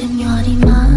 Señor y más.